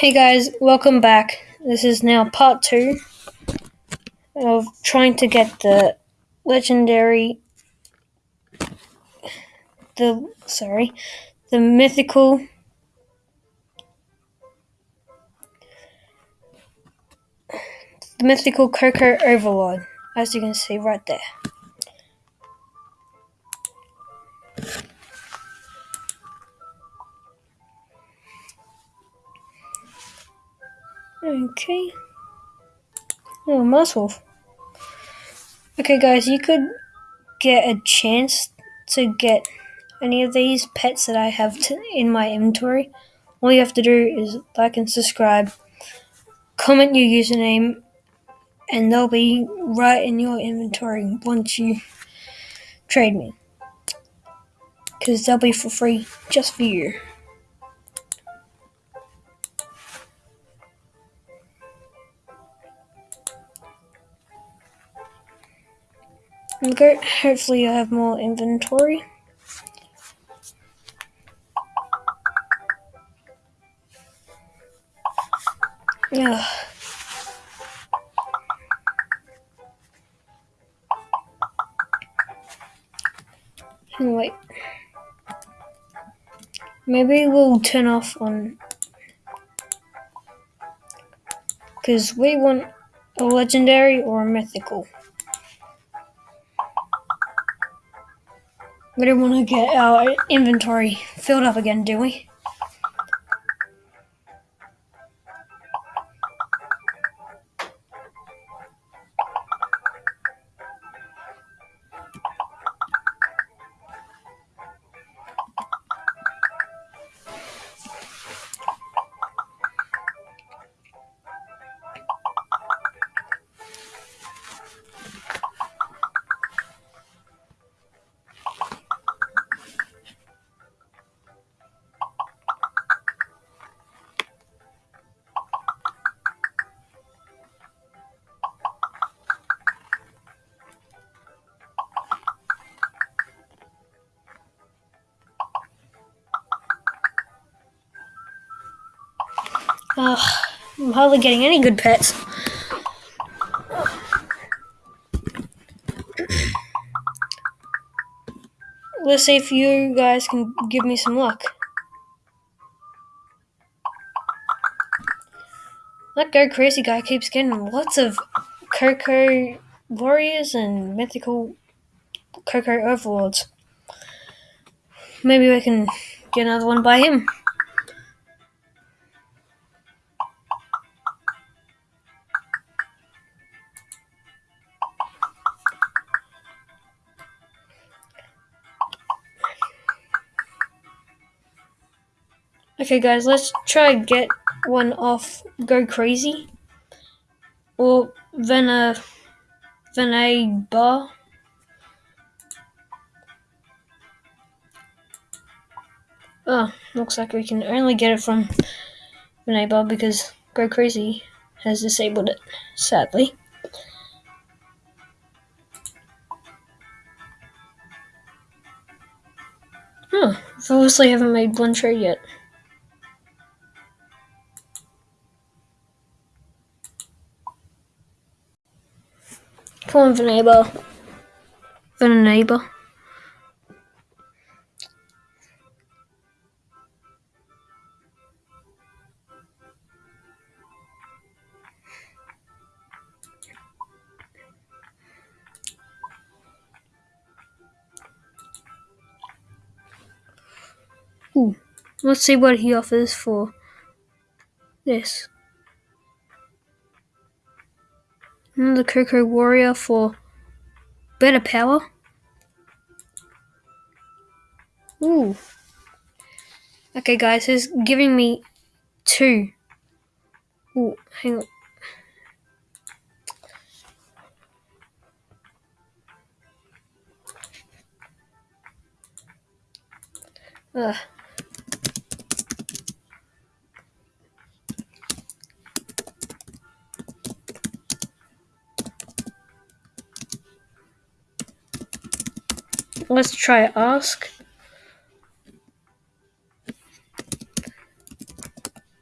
Hey guys, welcome back. This is now part two of trying to get the legendary, the sorry, the mythical, the mythical Coco Overlord, as you can see right there. Okay. Oh, muscle. Okay, guys, you could get a chance to get any of these pets that I have to, in my inventory. All you have to do is like and subscribe, comment your username, and they'll be right in your inventory once you trade me. Because they'll be for free just for you. Okay, hopefully I have more inventory. Yeah. Wait. Maybe we'll turn off on because we want a legendary or a mythical. We don't want to get our inventory filled up again, do we? Ugh, I'm hardly getting any good pets. Let's see if you guys can give me some luck. That Go Crazy guy keeps getting lots of Coco Warriors and mythical Coco Overlords. Maybe we can get another one by him. Okay, guys, let's try get one off Go Crazy or Vena uh, Venaba. Oh, looks like we can only get it from Venaba because Go Crazy has disabled it, sadly. Oh, obviously haven't made one trade yet. Come on, Venaba. Venaba. Ooh, let's see what he offers for this. Another Coco Warrior for better power. Ooh. Okay, guys, he's giving me two. Ooh, hang on. Ugh. Let's try ask.